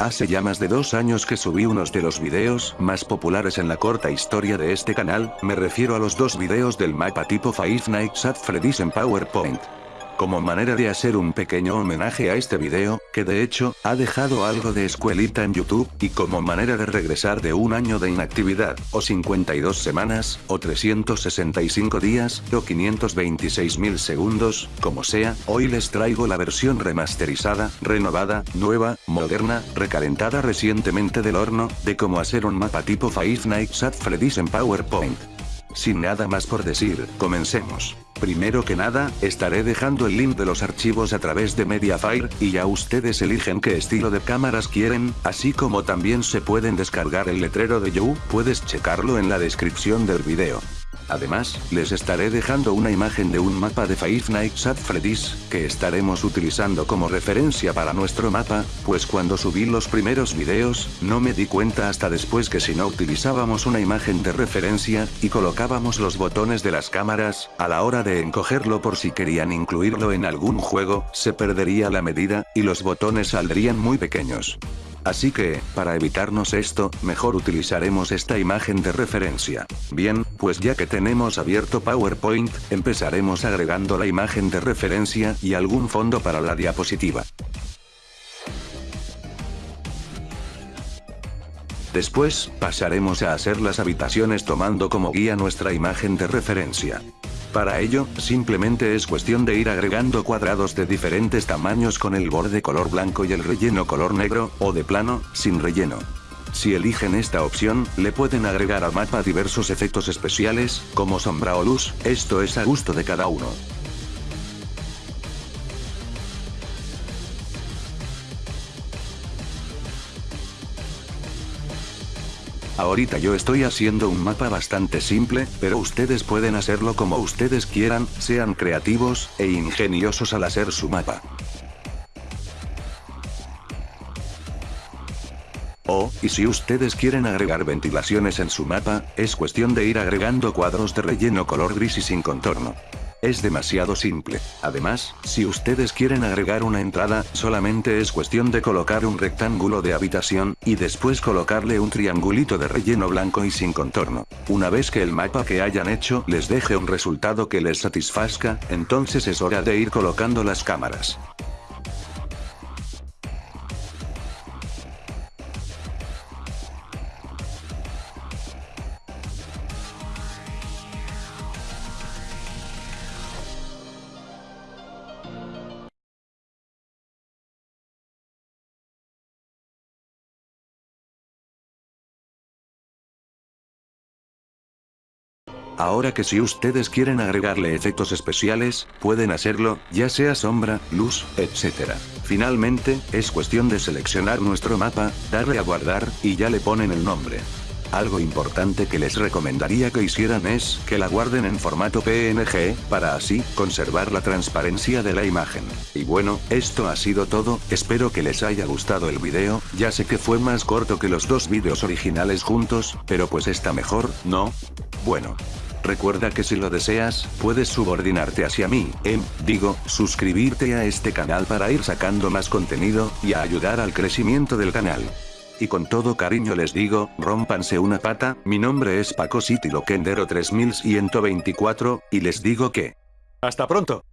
Hace ya más de dos años que subí unos de los videos más populares en la corta historia de este canal, me refiero a los dos videos del mapa tipo Five Nights at Freddy's en PowerPoint como manera de hacer un pequeño homenaje a este video, que de hecho, ha dejado algo de escuelita en YouTube, y como manera de regresar de un año de inactividad, o 52 semanas, o 365 días, o 526 mil segundos, como sea, hoy les traigo la versión remasterizada, renovada, nueva, moderna, recalentada recientemente del horno, de cómo hacer un mapa tipo Five Nights at Freddy's en PowerPoint. Sin nada más por decir, comencemos. Primero que nada, estaré dejando el link de los archivos a través de Mediafire, y ya ustedes eligen qué estilo de cámaras quieren, así como también se pueden descargar el letrero de You, puedes checarlo en la descripción del video. Además, les estaré dejando una imagen de un mapa de Five Nights at Freddy's, que estaremos utilizando como referencia para nuestro mapa, pues cuando subí los primeros videos, no me di cuenta hasta después que si no utilizábamos una imagen de referencia, y colocábamos los botones de las cámaras, a la hora de encogerlo por si querían incluirlo en algún juego, se perdería la medida, y los botones saldrían muy pequeños. Así que, para evitarnos esto, mejor utilizaremos esta imagen de referencia. Bien, pues ya que tenemos abierto PowerPoint, empezaremos agregando la imagen de referencia y algún fondo para la diapositiva. Después, pasaremos a hacer las habitaciones tomando como guía nuestra imagen de referencia. Para ello, simplemente es cuestión de ir agregando cuadrados de diferentes tamaños con el borde color blanco y el relleno color negro, o de plano, sin relleno. Si eligen esta opción, le pueden agregar al mapa diversos efectos especiales, como sombra o luz, esto es a gusto de cada uno. Ahorita yo estoy haciendo un mapa bastante simple, pero ustedes pueden hacerlo como ustedes quieran, sean creativos, e ingeniosos al hacer su mapa. O, y si ustedes quieren agregar ventilaciones en su mapa, es cuestión de ir agregando cuadros de relleno color gris y sin contorno. Es demasiado simple. Además, si ustedes quieren agregar una entrada, solamente es cuestión de colocar un rectángulo de habitación, y después colocarle un triangulito de relleno blanco y sin contorno. Una vez que el mapa que hayan hecho les deje un resultado que les satisfazca, entonces es hora de ir colocando las cámaras. Ahora que si ustedes quieren agregarle efectos especiales, pueden hacerlo, ya sea sombra, luz, etc. Finalmente, es cuestión de seleccionar nuestro mapa, darle a guardar, y ya le ponen el nombre. Algo importante que les recomendaría que hicieran es, que la guarden en formato PNG, para así, conservar la transparencia de la imagen. Y bueno, esto ha sido todo, espero que les haya gustado el video, ya sé que fue más corto que los dos vídeos originales juntos, pero pues está mejor, ¿no? Bueno. Recuerda que si lo deseas, puedes subordinarte hacia mí, em, digo, suscribirte a este canal para ir sacando más contenido, y a ayudar al crecimiento del canal. Y con todo cariño les digo, rompanse una pata, mi nombre es Paco City Loquendero 3124, y les digo que... ¡Hasta pronto!